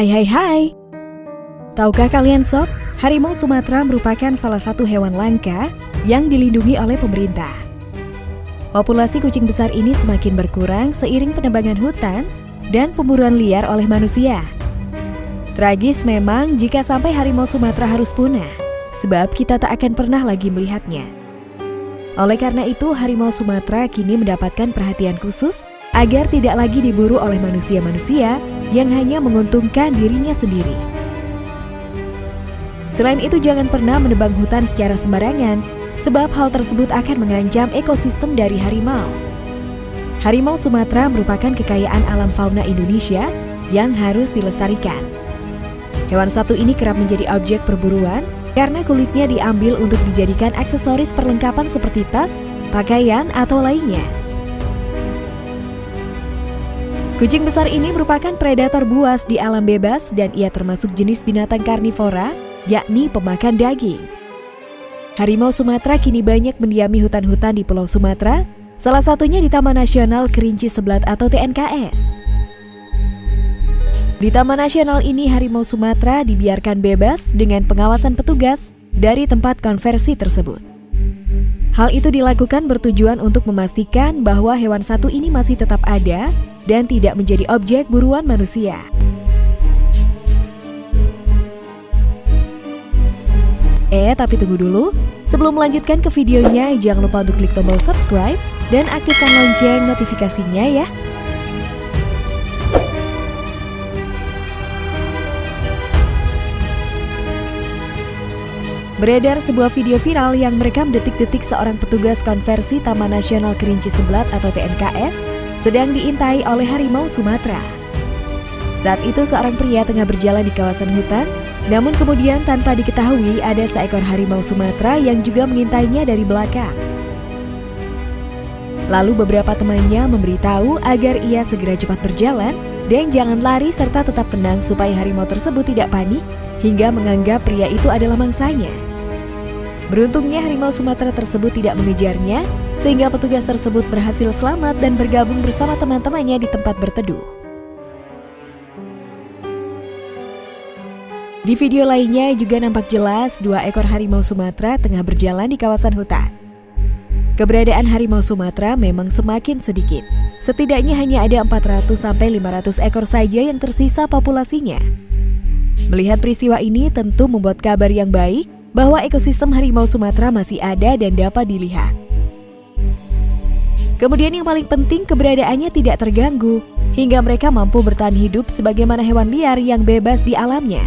Hai hai hai. Tahukah kalian sob, harimau Sumatera merupakan salah satu hewan langka yang dilindungi oleh pemerintah. Populasi kucing besar ini semakin berkurang seiring penebangan hutan dan pemburuan liar oleh manusia. Tragis memang jika sampai harimau Sumatera harus punah, sebab kita tak akan pernah lagi melihatnya. Oleh karena itu, harimau Sumatera kini mendapatkan perhatian khusus agar tidak lagi diburu oleh manusia-manusia yang hanya menguntungkan dirinya sendiri. Selain itu jangan pernah menebang hutan secara sembarangan, sebab hal tersebut akan mengancam ekosistem dari harimau. Harimau Sumatera merupakan kekayaan alam fauna Indonesia yang harus dilestarikan. Hewan satu ini kerap menjadi objek perburuan karena kulitnya diambil untuk dijadikan aksesoris perlengkapan seperti tas, pakaian, atau lainnya. Kucing besar ini merupakan predator buas di alam bebas dan ia termasuk jenis binatang karnivora, yakni pemakan daging. Harimau Sumatera kini banyak mendiami hutan-hutan di Pulau Sumatera, salah satunya di Taman Nasional Kerinci Seblat atau TNKS. Di Taman Nasional ini harimau Sumatera dibiarkan bebas dengan pengawasan petugas dari tempat konversi tersebut. Hal itu dilakukan bertujuan untuk memastikan bahwa hewan satu ini masih tetap ada dan tidak menjadi objek buruan manusia. Eh, tapi tunggu dulu. Sebelum melanjutkan ke videonya, jangan lupa untuk klik tombol subscribe dan aktifkan lonceng notifikasinya ya. Beredar sebuah video viral yang merekam detik-detik seorang petugas konversi Taman Nasional Kerinci Seblat atau TNKS sedang diintai oleh harimau Sumatera. Saat itu seorang pria tengah berjalan di kawasan hutan, namun kemudian tanpa diketahui ada seekor harimau Sumatera yang juga mengintainya dari belakang. Lalu beberapa temannya memberitahu agar ia segera cepat berjalan dan jangan lari serta tetap tenang supaya harimau tersebut tidak panik hingga menganggap pria itu adalah mangsanya. Beruntungnya harimau Sumatera tersebut tidak mengejarnya sehingga petugas tersebut berhasil selamat dan bergabung bersama teman-temannya di tempat berteduh. Di video lainnya juga nampak jelas dua ekor harimau Sumatera tengah berjalan di kawasan hutan. Keberadaan harimau Sumatera memang semakin sedikit. Setidaknya hanya ada 400-500 ekor saja yang tersisa populasinya. Melihat peristiwa ini tentu membuat kabar yang baik bahwa ekosistem harimau Sumatera masih ada dan dapat dilihat. Kemudian yang paling penting keberadaannya tidak terganggu, hingga mereka mampu bertahan hidup sebagaimana hewan liar yang bebas di alamnya.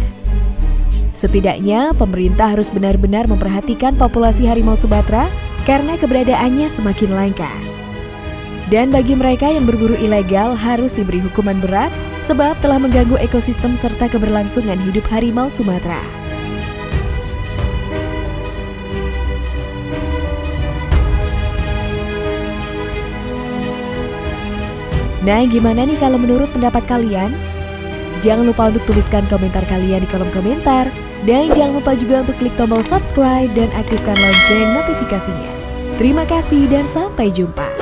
Setidaknya, pemerintah harus benar-benar memperhatikan populasi harimau Sumatera karena keberadaannya semakin langka. Dan bagi mereka yang berburu ilegal harus diberi hukuman berat sebab telah mengganggu ekosistem serta keberlangsungan hidup harimau Sumatera. Nah, gimana nih kalau menurut pendapat kalian? Jangan lupa untuk tuliskan komentar kalian di kolom komentar. Dan jangan lupa juga untuk klik tombol subscribe dan aktifkan lonceng notifikasinya. Terima kasih dan sampai jumpa.